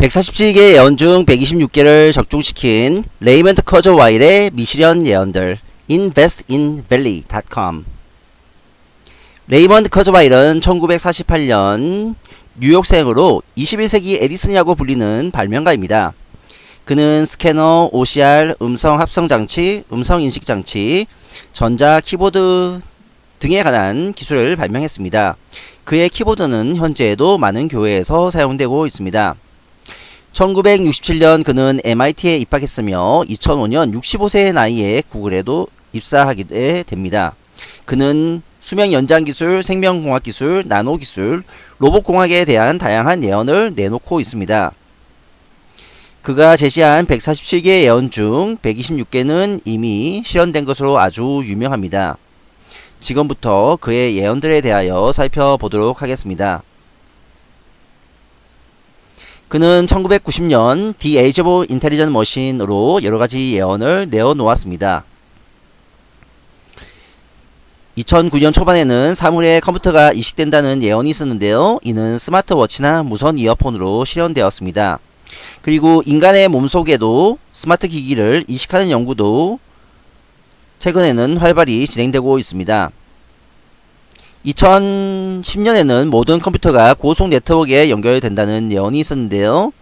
147개 예언 중 126개를 적중시킨 레이먼드 커즈와일의 미실현 예언들 investinvalley.com 레이먼드 커즈와일은 1948년 뉴욕생으로 21세기 에디슨이라고 불리는 발명가입니다. 그는 스캐너, OCR, 음성 합성 장치, 음성 인식 장치, 전자 키보드 등에 관한 기술을 발명했습니다. 그의 키보드는 현재에도 많은 교회에서 사용되고 있습니다. 1967년 그는 MIT에 입학했으며 2005년 65세의 나이에 구글에도 입사하게 됩니다. 그는 수명 연장 기술, 생명공학 기술, 나노 기술, 로봇 공학에 대한 다양한 예언을 내놓고 있습니다. 그가 제시한 147개 예언 중 126개는 이미 실현된 것으로 아주 유명합니다. 지금부터 그의 예언들에 대하여 살펴보도록 하겠습니다. 그는 1990년 The Age of Intelligent Machine으로 여러가지 예언을 내어놓았습니다. 2009년 초반에는 사물에 컴퓨터가 이식된다는 예언이 있었는데요. 이는 스마트워치나 무선 이어폰으로 실현되었습니다. 그리고 인간의 몸속에도 스마트 기기를 이식하는 연구도 최근에는 활발히 진행되고 있습니다. 2010년에는 모든 컴퓨터가 고속 네트워크에 연결된다는 예언이 있었는데요.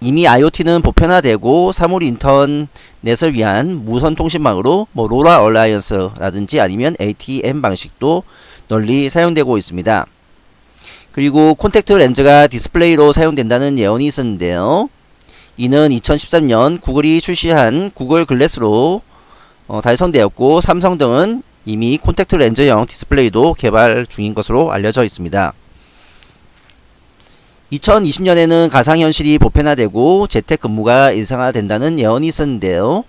이미 IoT는 보편화되고 사물 인터넷을 위한 무선 통신망으로 뭐 LoRa Alliance라든지 아니면 ATM 방식도 널리 사용되고 있습니다. 그리고 콘택트 렌즈가 디스플레이로 사용된다는 예언이 있었는데요. 이는 2013년 구글이 출시한 구글 글래스로 어, 달성되었고 삼성 등은 이미 콘택트 렌즈형 디스플레이도 개발 중인 것으로 알려져 있습니다. 2020년에는 가상현실이 보편화되고 재택근무가 일상화된다는 예언이 있었는데요.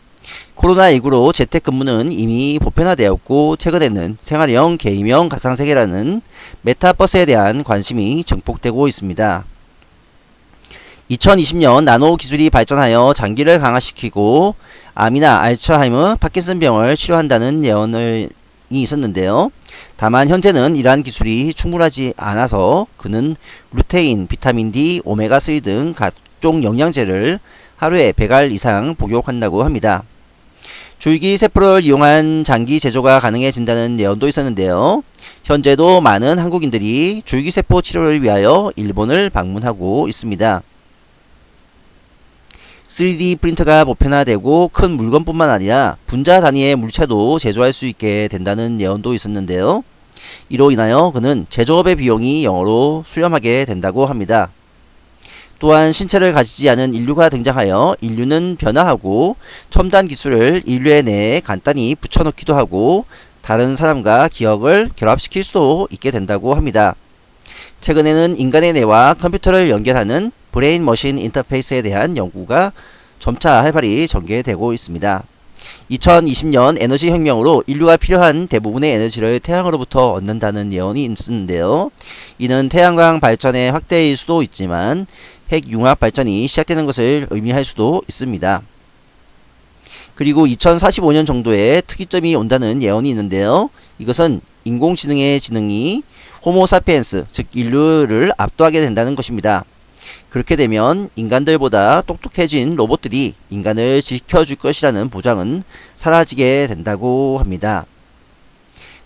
코로나19로 재택근무는 이미 보편화되었고 최근에는 생활형, 게임형, 가상세계라는 메타버스에 대한 관심이 증폭되고 있습니다. 2020년 나노 기술이 발전하여 장기를 강화시키고 암이나 알츠하이머, 파킨슨병을 치료한다는 예언을 이 있었는데요. 다만 현재는 이러한 기술이 충분하지 않아서 그는 루테인, 비타민 D, 오메가3 등 각종 영양제를 하루에 100알 이상 복용한다고 합니다. 줄기 세포를 이용한 장기 제조가 가능해진다는 예언도 있었는데요. 현재도 많은 한국인들이 줄기세포 치료를 위하여 일본을 방문하고 있습니다. 3D 프린터가 보편화되고 큰 물건뿐만 아니라 분자 단위의 물체도 제조할 수 있게 된다는 예언도 있었는데요. 이로 인하여 그는 제조업의 비용이 영으로 수렴하게 된다고 합니다. 또한 신체를 가지지 않은 인류가 등장하여 인류는 변화하고 첨단 기술을 인류의 뇌에 간단히 붙여넣기도 하고 다른 사람과 기억을 결합시킬 수도 있게 된다고 합니다. 최근에는 인간의 뇌와 컴퓨터를 연결하는 brain machine interface에 대한 연구가 점차 활발히 전개되고 있습니다. 2020년 에너지 혁명으로 인류가 필요한 대부분의 에너지를 태양으로부터 얻는다는 예언이 있는데요. 이는 태양광 발전의 확대일 수도 있지만 핵융합 발전이 시작되는 것을 의미할 수도 있습니다. 그리고 2045년 정도에 특이점이 온다는 예언이 있는데요. 이것은 인공지능의 지능이 호모사피엔스, 즉 인류를 압도하게 된다는 것입니다. 그렇게 되면 인간들보다 똑똑해진 로봇들이 인간을 지켜줄 것이라는 보장은 사라지게 된다고 합니다.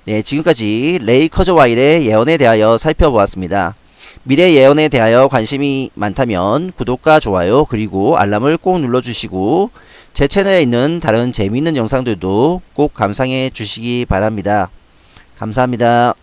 네, 지금까지 레이 커저와일의 예언에 대하여 살펴보았습니다. 미래 예언에 대하여 관심이 많다면 구독과 좋아요 그리고 알람을 꼭 눌러주시고 제 채널에 있는 다른 재미있는 영상들도 꼭 감상해 주시기 바랍니다. 감사합니다.